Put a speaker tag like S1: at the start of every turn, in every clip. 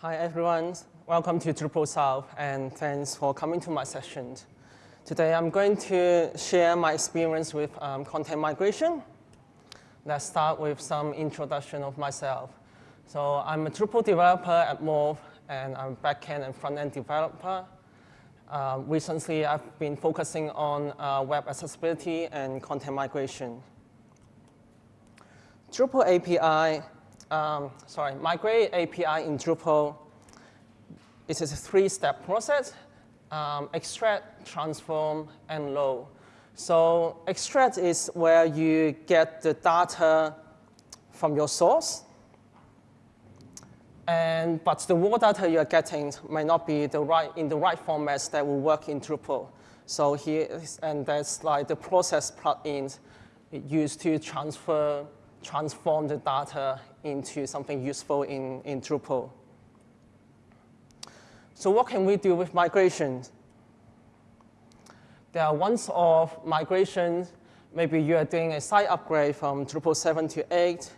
S1: Hi everyone, welcome to Drupal South and thanks for coming to my session. Today I'm going to share my experience with um, content migration. Let's start with some introduction of myself. So I'm a Drupal developer at Mauve and I'm backend and front-end developer. Uh, recently I've been focusing on uh, web accessibility and content migration. Drupal API um, sorry, migrate API in Drupal it is a three-step process, um, extract, transform, and load. So extract is where you get the data from your source, and, but the raw data you're getting may not be the right, in the right formats that will work in Drupal. So here, is, and that's like the process plugins used to transfer, transform the data into something useful in, in Drupal. So what can we do with migrations? There are ones of migrations. Maybe you are doing a site upgrade from Drupal 7 to 8.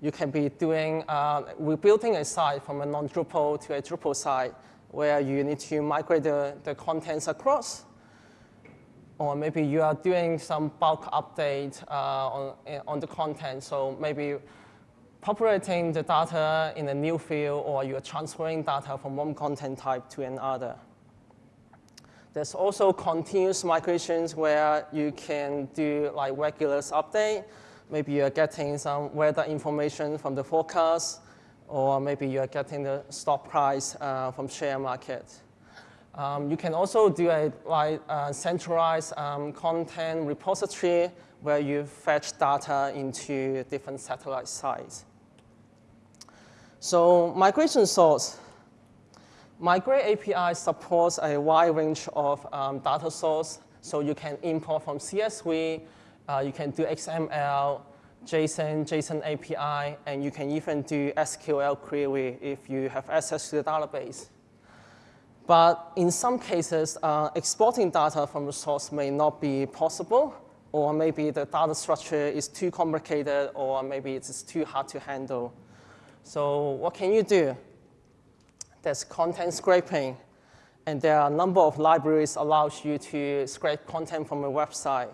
S1: You can be doing, uh, rebuilding a site from a non-Drupal to a Drupal site where you need to migrate the, the contents across. Or maybe you are doing some bulk update uh, on, on the content. So maybe populating the data in a new field or you're transferring data from one content type to another. There's also continuous migrations where you can do like regular update. Maybe you're getting some weather information from the forecast, or maybe you're getting the stock price uh, from share market. Um, you can also do a like uh, centralized um, content repository where you fetch data into different satellite sites. So migration source. Migrate API supports a wide range of um, data source. So you can import from CSV, uh, you can do XML, JSON, JSON API, and you can even do SQL query if you have access to the database. But in some cases, uh, exporting data from the source may not be possible, or maybe the data structure is too complicated, or maybe it's too hard to handle. So what can you do? There's content scraping, and there are a number of libraries allows you to scrape content from a website.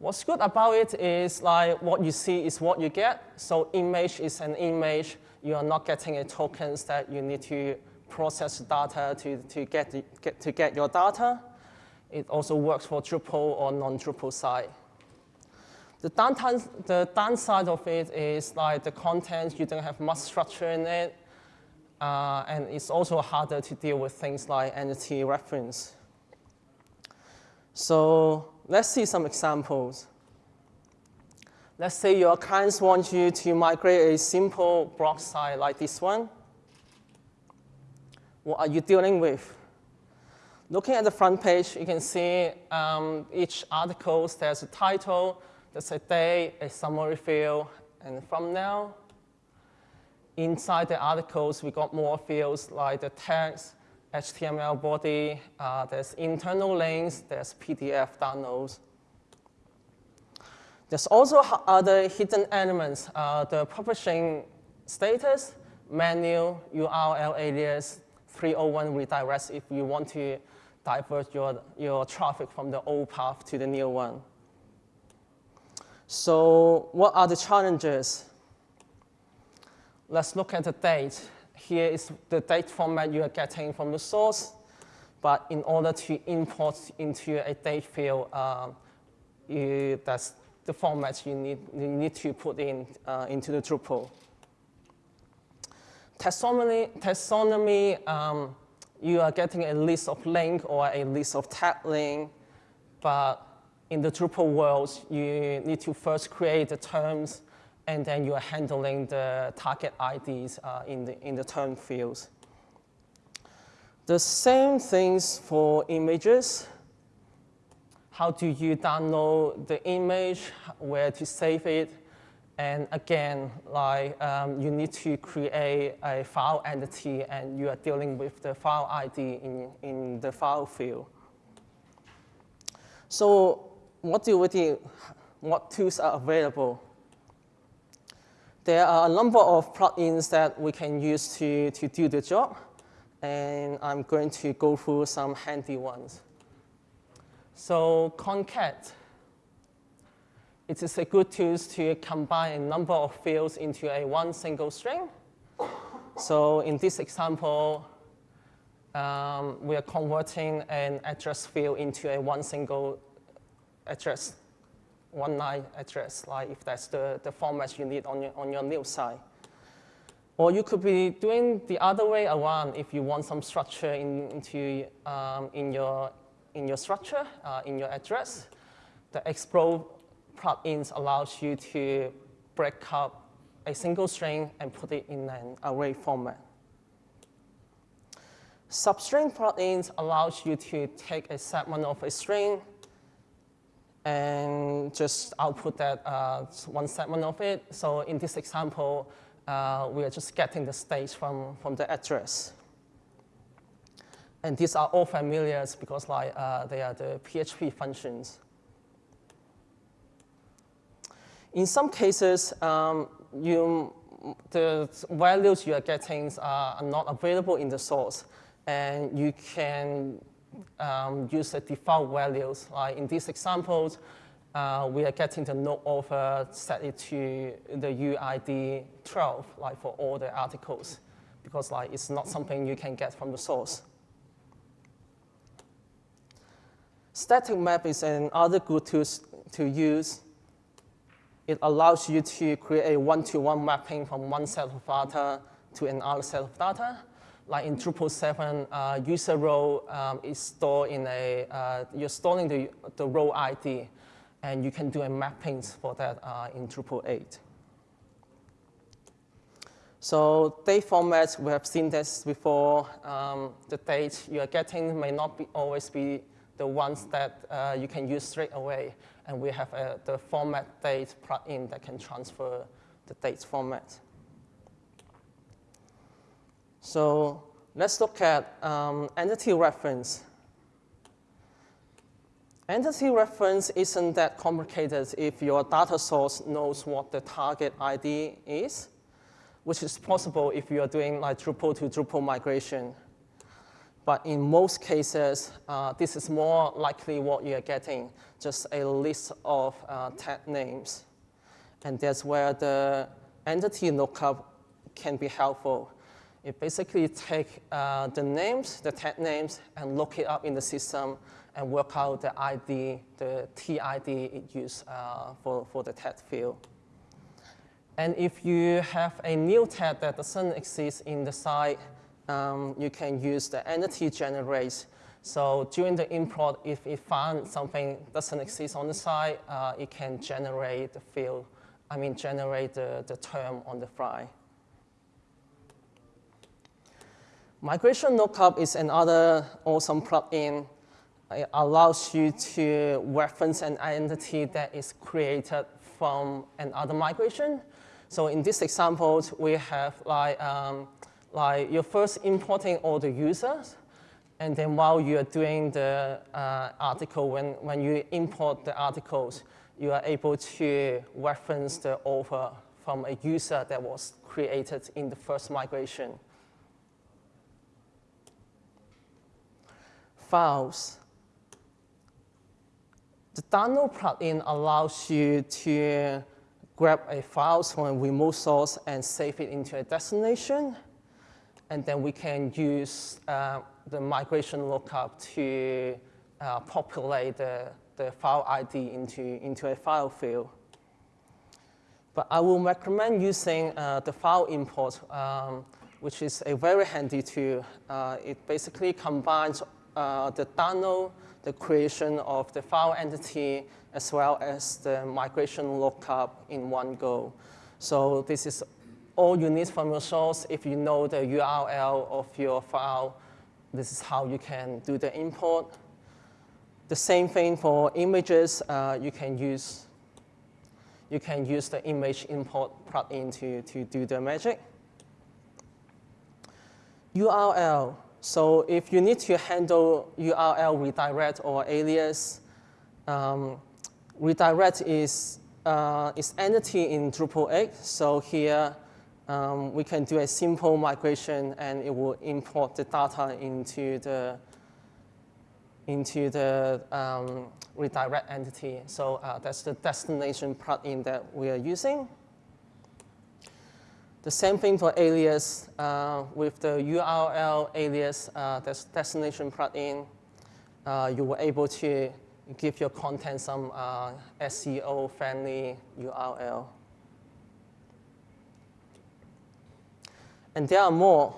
S1: What's good about it is like what you see is what you get. So image is an image. You are not getting a tokens that you need to process data to, to, get, get, to get your data. It also works for Drupal or non-Drupal site. The, downtime, the downside of it is like the content, you don't have much structure in it, uh, and it's also harder to deal with things like entity reference. So let's see some examples. Let's say your clients want you to migrate a simple blog site like this one. What are you dealing with? Looking at the front page, you can see um, each article, there's a title, there's a day, a summary field, and from now, inside the articles, we got more fields like the text, HTML body, uh, there's internal links, there's PDF downloads. There's also other hidden elements, uh, the publishing status, menu, URL alias, 301 redirects if you want to divert your, your traffic from the old path to the new one. So what are the challenges? Let's look at the date. Here is the date format you are getting from the source. But in order to import into a date field, uh, you, that's the format you need, you need to put in uh, into the Drupal. Taxonomy, taxonomy um, you are getting a list of link or a list of tag link, but in the Drupal world, you need to first create the terms, and then you're handling the target IDs uh, in, the, in the term fields. The same things for images. How do you download the image, where to save it, and again, like um, you need to create a file entity and you are dealing with the file ID in, in the file field. So what do we do? What tools are available? There are a number of plugins that we can use to, to do the job, and I'm going to go through some handy ones. So concat, it is a good tool to combine a number of fields into a one single string. So in this example, um, we are converting an address field into a one single address, one line address, like if that's the, the format you need on your, on your new site. Or you could be doing the other way around if you want some structure in, into, um, in, your, in your structure, uh, in your address. The explode plugins allows you to break up a single string and put it in an array format. Substring plugins allows you to take a segment of a string and just output that uh, one segment of it. So in this example, uh, we are just getting the stage from, from the address. And these are all familiar because like, uh, they are the PHP functions. In some cases, um, you, the values you are getting are not available in the source, and you can um, use the default values. Like in these examples, uh, we are getting the node author set it to the UID 12, like for all the articles, because like it's not something you can get from the source. Static map is another good tool to use. It allows you to create a one-to-one -one mapping from one set of data to another set of data like in Drupal 7, uh, user role um, is stored in a, uh, you're storing the, the role ID, and you can do a mapping for that uh, in Drupal 8. So date formats, we have seen this before. Um, the date you are getting may not be always be the ones that uh, you can use straight away. And we have uh, the format date plugin that can transfer the date format. So let's look at um, entity reference. Entity reference isn't that complicated if your data source knows what the target ID is, which is possible if you are doing like Drupal to Drupal migration. But in most cases, uh, this is more likely what you're getting, just a list of uh, tag names. And that's where the entity lookup can be helpful. It basically take uh, the names, the tag names, and look it up in the system and work out the ID, the TID it used uh, for, for the tag field. And if you have a new tag that doesn't exist in the site, um, you can use the entity generate. So during the import, if it finds something doesn't exist on the site, uh, it can generate the field, I mean generate the, the term on the fly. Migration lookup is another awesome plugin. It allows you to reference an entity that is created from another migration. So in this example, we have like, um, like you're first importing all the users, and then while you are doing the uh, article, when, when you import the articles, you are able to reference the author from a user that was created in the first migration. files. The download plugin allows you to grab a file from a remote source and save it into a destination. And then we can use uh, the migration lookup to uh, populate the, the file ID into, into a file field. But I will recommend using uh, the file import, um, which is a very handy tool. Uh, it basically combines uh, the download, the creation of the file entity, as well as the migration lookup in one go. So this is all you need from your source. If you know the URL of your file, this is how you can do the import. The same thing for images, uh, you can use you can use the image import plugin to, to do the magic. URL, so if you need to handle URL redirect or alias, um, redirect is uh, its entity in Drupal 8. So here um, we can do a simple migration and it will import the data into the into the um, redirect entity. So uh, that's the destination plugin that we are using. The same thing for alias uh, with the URL alias uh, destination plugin. Uh, you were able to give your content some uh, SEO friendly URL. And there are more.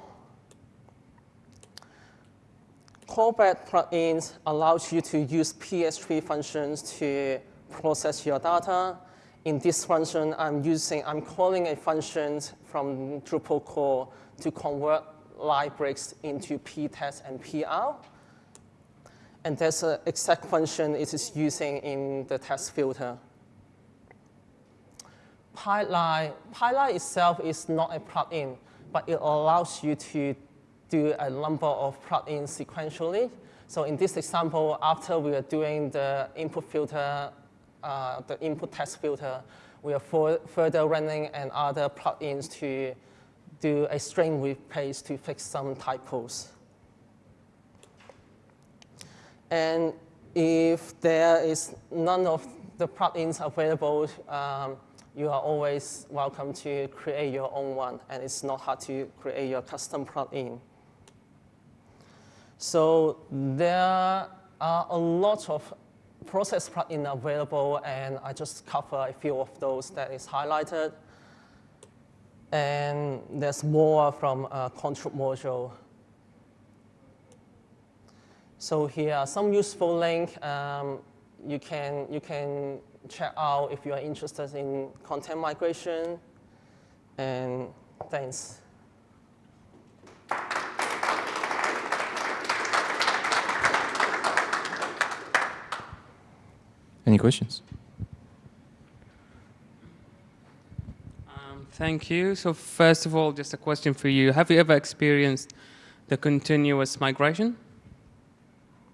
S1: Callback plugins allows you to use PHP functions to process your data. In this function, I'm using, I'm calling a function from Drupal core to convert line breaks into ptext and pr. And there's an exact function it is using in the test filter. Pipeline, Pipeline itself is not a plugin, but it allows you to do a number of plugins sequentially. So in this example, after we are doing the input filter, uh, the input text filter, we are for, further running and other plugins to do a string replace to fix some typos. And if there is none of the plugins available, um, you are always welcome to create your own one, and it's not hard to create your custom plugin. So there are a lot of process plugin available, and I just cover a few of those that is highlighted. And there's more from uh, control module. So here are some useful links. Um, you, can, you can check out if you are interested in content migration. And thanks.
S2: Any questions?
S3: Um, thank you. So first of all, just a question for you. Have you ever experienced the continuous migration?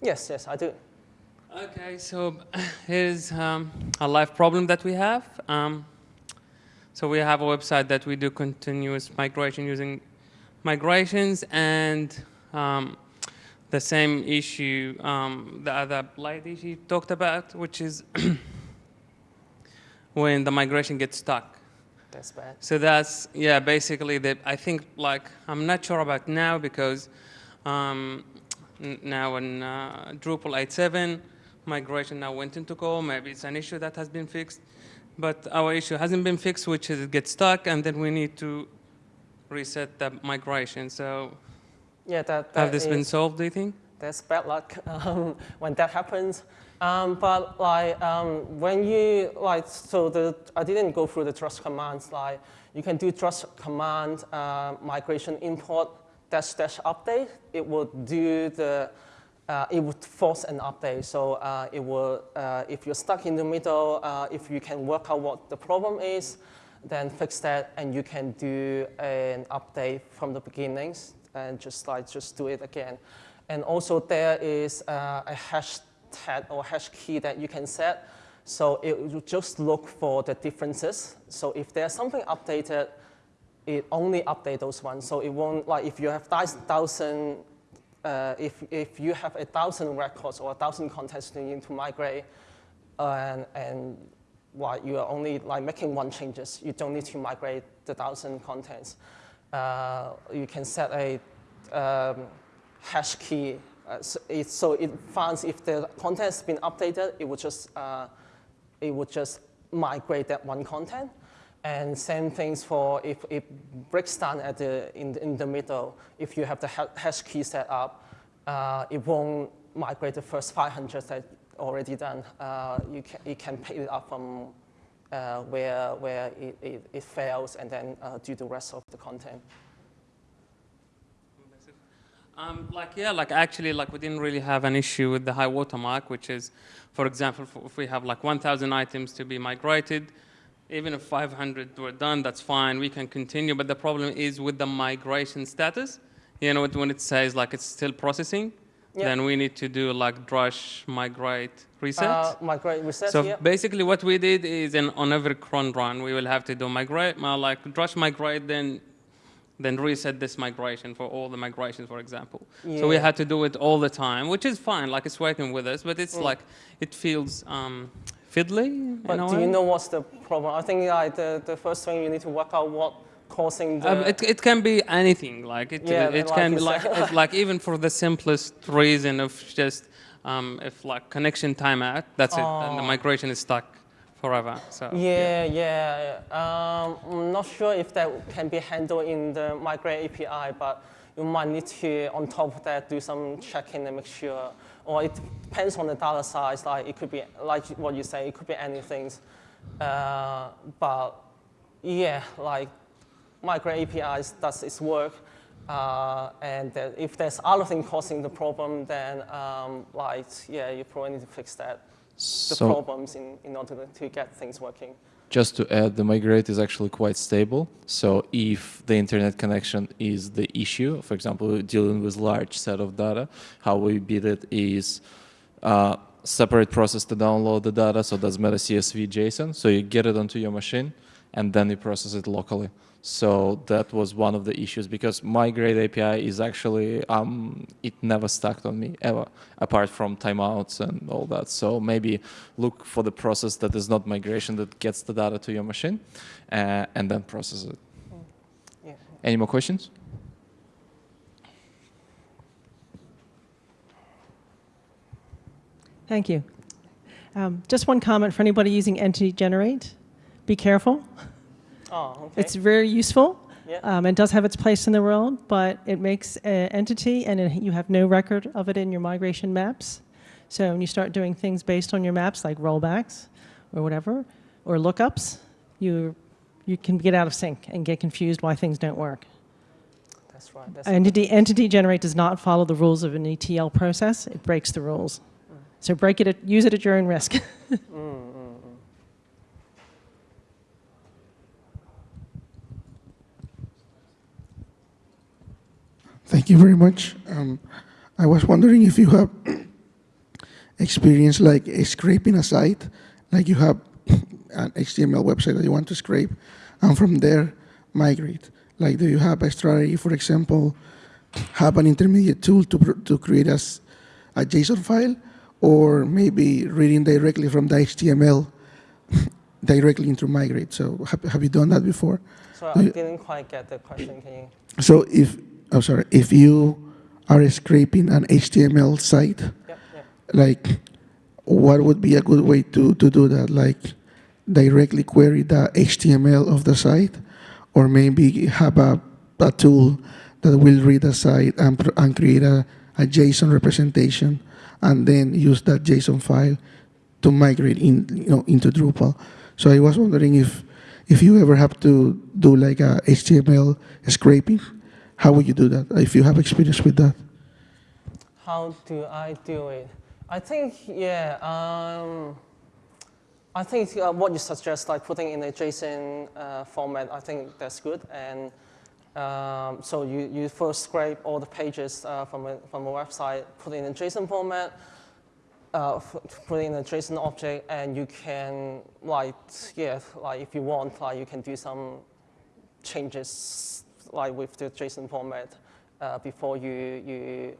S1: Yes, yes, I do.
S3: Okay, so here's um, a live problem that we have. Um, so we have a website that we do continuous migration using migrations and um, the same issue um, the other lady she talked about, which is when the migration gets stuck.
S1: That's bad.
S3: So that's, yeah, basically, the, I think, like, I'm not sure about now because um, now in uh, Drupal 8.7, migration now went into core. Maybe it's an issue that has been fixed. But our issue hasn't been fixed, which is it gets stuck, and then we need to reset the migration. So
S1: yeah, that, that
S3: have this been solved, do you think?
S1: That's bad luck um, when that happens. Um, but like um, when you like, so the I didn't go through the drush commands. Like you can do drush command uh, migration import dash dash update, it will do the, uh, it would force an update. So uh, it will, uh, if you're stuck in the middle, uh, if you can work out what the problem is, then fix that and you can do an update from the beginnings and just like, just do it again. And also there is uh, a hash tag or hash key that you can set. So it will just look for the differences. So if there's something updated, it only update those ones. So it won't, like if you have thousand, uh, if, if you have a thousand records or a thousand contents you need to migrate, and, and while you are only like making one changes, you don't need to migrate the thousand contents. Uh, you can set a um, hash key. Uh, so, it, so, it, finds if the content has been updated, it would just, uh, it would just migrate that one content. And same things for if it breaks down at the, in, the, in the middle, if you have the hash key set up, uh, it won't migrate the first 500 that already done. Uh, you can, it can pick it up from uh, where, where it, it, it, fails and then uh, do the rest of the content.
S3: Um, like, yeah, like actually, like we didn't really have an issue with the high watermark, which is, for example, if we have like 1,000 items to be migrated, even if 500 were done, that's fine, we can continue. But the problem is with the migration status, you know, when it says like it's still processing,
S1: Yeah.
S3: then we need to do like drush migrate reset.
S1: Uh, migrate reset,
S3: so
S1: yeah.
S3: basically what we did is in, on every cron run, we will have to do migrate, uh, like drush migrate, then then reset this migration for all the migrations, for example. Yeah. So we had to do it all the time, which is fine, like it's working with us, but it's
S1: Mm.
S3: like, it feels um, fiddly
S1: But do you know what's the problem? I think like the, the first thing you need to work out what causing the.
S3: Um, it, it can be anything, like it,
S1: Yeah,
S3: it
S1: like
S3: can be like, it, like even for the simplest reason of just, um, if like connection timeout, that's it, and the
S1: Oh.
S3: migration is stuck forever, so.
S1: yeah, yeah. Um, I'm not sure if that can be handled in the Migrate API, but you might need to, on top of that, do some checking and make sure. Or it depends on the data size. Like it could be, like what you say, it could be anything. Uh, but yeah, like migrate APIs does its work. Uh, and if there's other thing causing the problem, then um, like yeah, you probably need to fix that the
S2: So
S1: problems in, in order to get things working.
S2: Just to add, the migrate is actually quite stable. So if the internet connection is the issue, for example, dealing with large set of data, how we beat it is uh, separate process to download the data. So that's meta CSV JSON. So you get it onto your machine and then you process it locally. So that was one of the issues because my migrate API is actually, um, it never stuck on me ever, apart from timeouts and all that. So maybe look for the process that is not migration that gets the data to your machine uh, and then process it.
S1: Yeah.
S2: Any more questions?
S4: Thank you. Um, just one comment for anybody using Entity Generate. Be careful.
S1: Oh, okay.
S4: It's very useful.
S1: Yeah.
S4: Um, and does have its place in the world, but it makes an entity and it, you have no record of it in your migration maps. So when you start doing things based on your maps, like rollbacks or whatever, or lookups, you, you can get out of sync and get confused why things don't work.
S1: That's right. That's
S4: Entity, entity generate does not follow the rules of an ETL process. It breaks the rules. So break it, at, use it at your own risk.
S1: Mm,
S5: Thank you very much. Um, I was wondering if you have experience like uh, scraping a site, like you have an HTML website that you want to scrape, and from there migrate. Like, do you have a strategy, for example, have an intermediate tool to, pr- to create a, s- a JSON file, or maybe reading directly from the HTML directly into migrate? So, have, have you done that before?
S1: So
S5: Do
S1: I
S5: you-
S1: didn't quite get the question. Can you?
S5: So if, I'm sorry, if you are scraping an HTML site,
S1: Yep, yep.
S5: like, what would be a good way to, to do that? Like, directly query the HTML of the site, or maybe have a, a tool that will read the site and, and create a, a JSON representation, and then use that JSON file to migrate in, you know, into Drupal. So I was wondering if, if you ever have to do like a HTML scraping, how would you do that? If you have experience with that.
S1: How do I do it? I think, yeah, um, I think uh, what you suggest, like putting in a JSON uh, format, I think that's good. And um, so you, you first scrape all the pages uh, from, a, from a website, put in a JSON format, uh, put in a JSON object, and you can, like, yeah, like if you want, like you can do some changes, like with the JSON format, uh, before you, you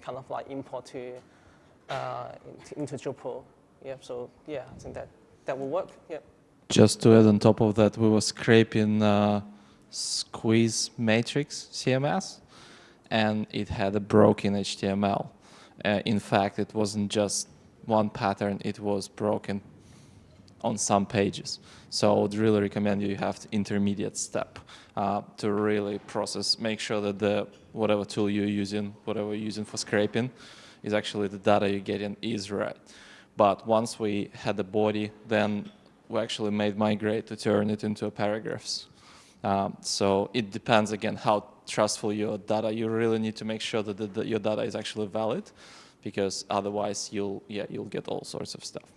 S1: kind of like import to uh, into, Drupal. Yeah, so yeah, I think that that will work. Yeah.
S2: Just to add on top of that, we were scraping uh, Squiz Matrix CMS, and it had a broken HTML. Uh, in fact, it wasn't just one pattern; it was broken on some pages. So I would really recommend you have intermediate step uh, to really process, make sure that the whatever tool you're using, whatever you're using for scraping, is actually the data you're getting is right. But once we had the body, then we actually made migrate to turn it into paragraphs. Um, so it depends again how trustful your data. You really need to make sure that the, the, your data is actually valid, because otherwise you'll yeah you'll get all sorts of stuff.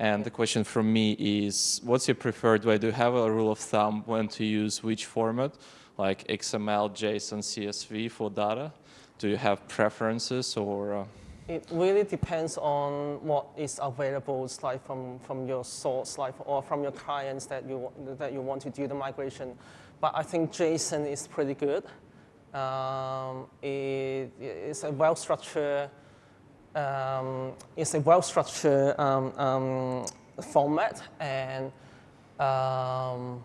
S2: And the question from me is, what's your preferred way? Do you have a rule of thumb when to use which format, like XML, JSON, CSV for data? Do you have preferences or? Uh,
S1: It really depends on what is available, like from, from your source, like or from your clients that you that you want to do the migration. But I think JSON is pretty good. Um, it, it's a well structured. Um, it's a well structured um, um, format and. Um,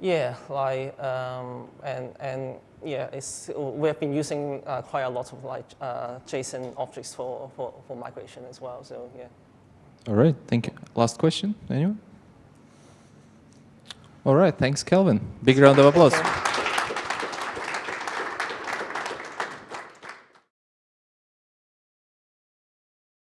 S1: yeah, like um, and and yeah, it's we have been using uh, quite a lot of like uh, JSON objects for, for for migration as well. So yeah.
S2: all right, thank you. Last question, anyone? All right, thanks, Kelvin. Big round of applause.
S1: Okay.